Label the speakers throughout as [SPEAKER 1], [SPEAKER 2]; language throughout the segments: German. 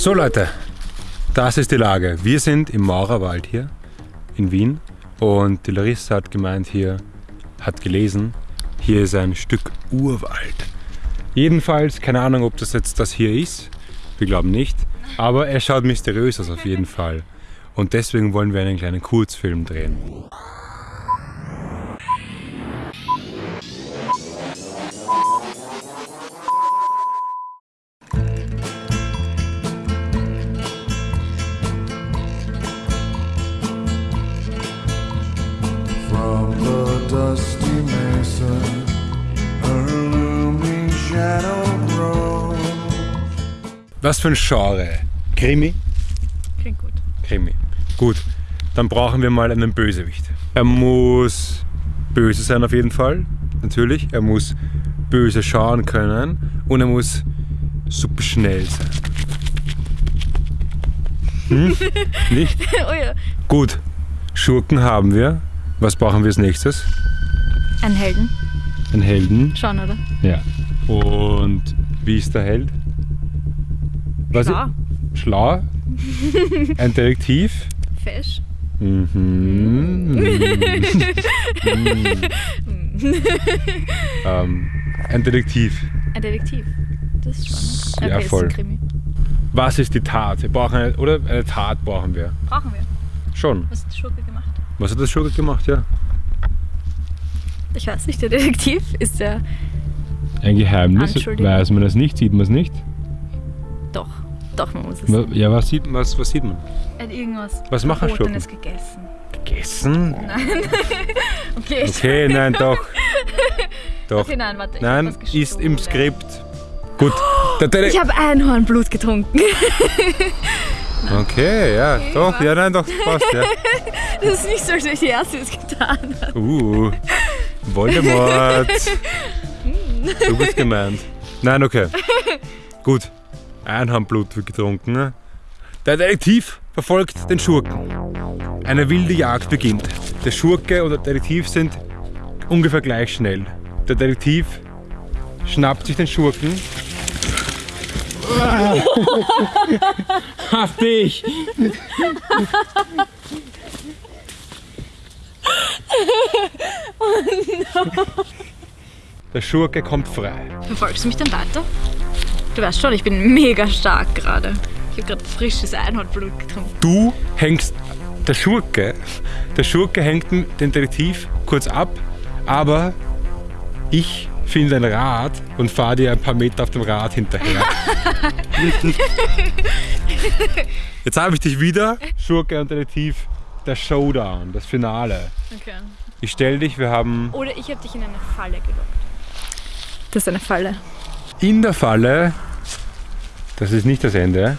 [SPEAKER 1] So Leute, das ist die Lage. Wir sind im Maurerwald hier in Wien und die Larissa hat gemeint hier, hat gelesen, hier ist ein Stück Urwald. Jedenfalls, keine Ahnung, ob das jetzt das hier ist. Wir glauben nicht. Aber er schaut mysteriös aus auf jeden Fall. Und deswegen wollen wir einen kleinen Kurzfilm drehen. Was für ein Genre? Krimi?
[SPEAKER 2] Klingt gut.
[SPEAKER 1] Krimi. Gut, dann brauchen wir mal einen Bösewicht. Er muss böse sein auf jeden Fall, natürlich. Er muss böse schauen können und er muss super schnell sein. Hm? Nicht?
[SPEAKER 2] oh ja.
[SPEAKER 1] Gut, Schurken haben wir. Was brauchen wir als nächstes?
[SPEAKER 2] Ein Helden.
[SPEAKER 1] Einen Helden.
[SPEAKER 2] Schon, oder?
[SPEAKER 1] Ja. Und wie ist der Held? Was
[SPEAKER 2] Schlau.
[SPEAKER 1] Schlau? Ein Detektiv?
[SPEAKER 2] Fesch.
[SPEAKER 1] Mhm. ähm, ein Detektiv.
[SPEAKER 2] Ein Detektiv. Das ist spannend.
[SPEAKER 1] Ja,
[SPEAKER 2] okay,
[SPEAKER 1] voll.
[SPEAKER 2] Ist.
[SPEAKER 1] Was ist die Tat? Wir brauchen eine, oder eine Tat brauchen wir.
[SPEAKER 2] Brauchen wir.
[SPEAKER 1] Schon.
[SPEAKER 2] Was hat die Schurke gemacht?
[SPEAKER 1] Was hat das Schurke gemacht? Ja.
[SPEAKER 2] Ich weiß nicht, der Detektiv ist der.
[SPEAKER 1] Ein Geheimnis. Weiß man das nicht? Sieht man es nicht?
[SPEAKER 2] Doch. Man muss es.
[SPEAKER 1] Wa- Ja, was sieht, was, was sieht man?
[SPEAKER 2] Er hat irgendwas
[SPEAKER 1] Was machen
[SPEAKER 2] Verbotenes gegessen.
[SPEAKER 1] Gegessen?
[SPEAKER 2] Okay.
[SPEAKER 1] Okay, nein, doch. Doch.
[SPEAKER 2] Okay, nein, warte. ich
[SPEAKER 1] Nein,
[SPEAKER 2] was
[SPEAKER 1] ist im. Skript. Gut.
[SPEAKER 2] Ich habe Einhornblut getrunken.
[SPEAKER 1] Okay, ja, doch, ja, nein, doch, passt, ja.
[SPEAKER 2] Das ist nicht so, als ich die erste es getan habe.
[SPEAKER 1] Uh, Voldemort. Du bist gemeint. Nein, okay. Gut. Einhornblut getrunken. Der Detektiv verfolgt den Schurken. Eine wilde Jagd beginnt. Der Schurke und der Detektiv sind ungefähr gleich schnell. Der Detektiv schnappt sich den Schurken. Hab dich! Der Schurke kommt frei.
[SPEAKER 2] Verfolgst du mich dann weiter? Du weißt schon, ich bin mega stark gerade. Ich habe gerade frisches Einhornblut getrunken.
[SPEAKER 1] Du hängst, der Schurke, der Schurke hängt den Detektiv kurz ab, aber ich finde ein Rad und fahre dir ein paar Meter auf dem Rad hinterher. Jetzt habe ich dich wieder, Schurke und Detektiv, der Showdown, das Finale.
[SPEAKER 2] Okay.
[SPEAKER 1] Ich stell dich, wir haben
[SPEAKER 2] Oder ich habe dich in eine Falle gelockt. Das ist eine Falle.
[SPEAKER 1] in der Falle, das ist nicht das Ende,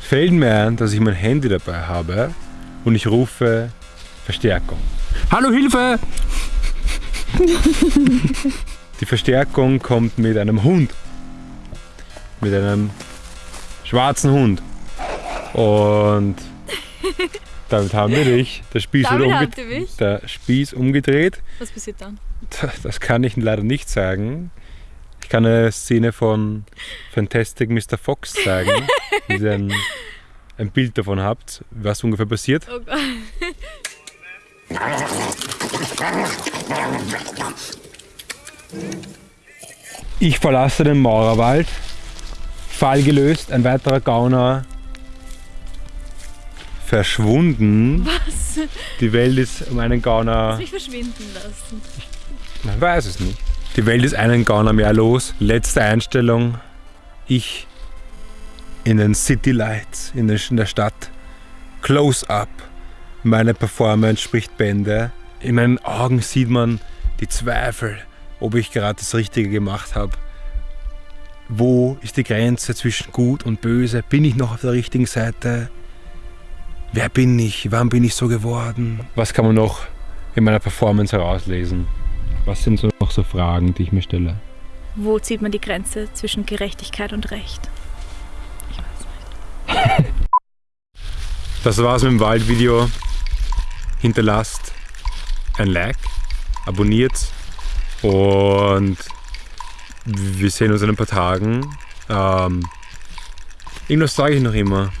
[SPEAKER 1] fällt mir ein, dass ich mein Handy dabei habe und ich rufe Verstärkung. Hallo Hilfe! Die Verstärkung kommt mit einem Hund. Mit einem schwarzen Hund. Und damit haben wir dich. Der Spieß,
[SPEAKER 2] Damit
[SPEAKER 1] wurde
[SPEAKER 2] habt
[SPEAKER 1] umge-
[SPEAKER 2] ihr mich?
[SPEAKER 1] der Spieß umgedreht.
[SPEAKER 2] Was passiert dann?
[SPEAKER 1] Das kann ich leider nicht sagen. Ich kann eine Szene von Fantastic Mr. Fox zeigen, wenn ihr ein, ein Bild davon habt, was ungefähr passiert.
[SPEAKER 2] Oh Gott.
[SPEAKER 1] Ich verlasse den Maurerwald, Fall gelöst, ein weiterer Gauner verschwunden.
[SPEAKER 2] Was?
[SPEAKER 1] Die Welt ist um einen Gauner,
[SPEAKER 2] Mich verschwinden lassen.
[SPEAKER 1] man weiß es nicht. Die Welt ist einen Gauner mehr los. Letzte Einstellung, ich in den City Lights in der in der Stadt. Close up. Meine Performance spricht Bände. In meinen Augen sieht man die Zweifel, ob ich gerade das Richtige gemacht habe. Wo ist die Grenze zwischen gut und böse? Bin ich noch auf der richtigen Seite? Wer bin ich? Wann bin ich so geworden? Was kann man noch in meiner Performance herauslesen? Was sind so noch so Fragen, die ich mir stelle?
[SPEAKER 2] Wo zieht man die Grenze zwischen Gerechtigkeit und Recht? Ich weiß nicht.
[SPEAKER 1] Das war's mit dem Waldvideo. Hinterlasst ein Like, abonniert und wir sehen uns in ein paar Tagen. Ähm, Irgendwas sage ich noch immer.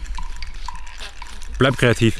[SPEAKER 1] Bleib kreativ.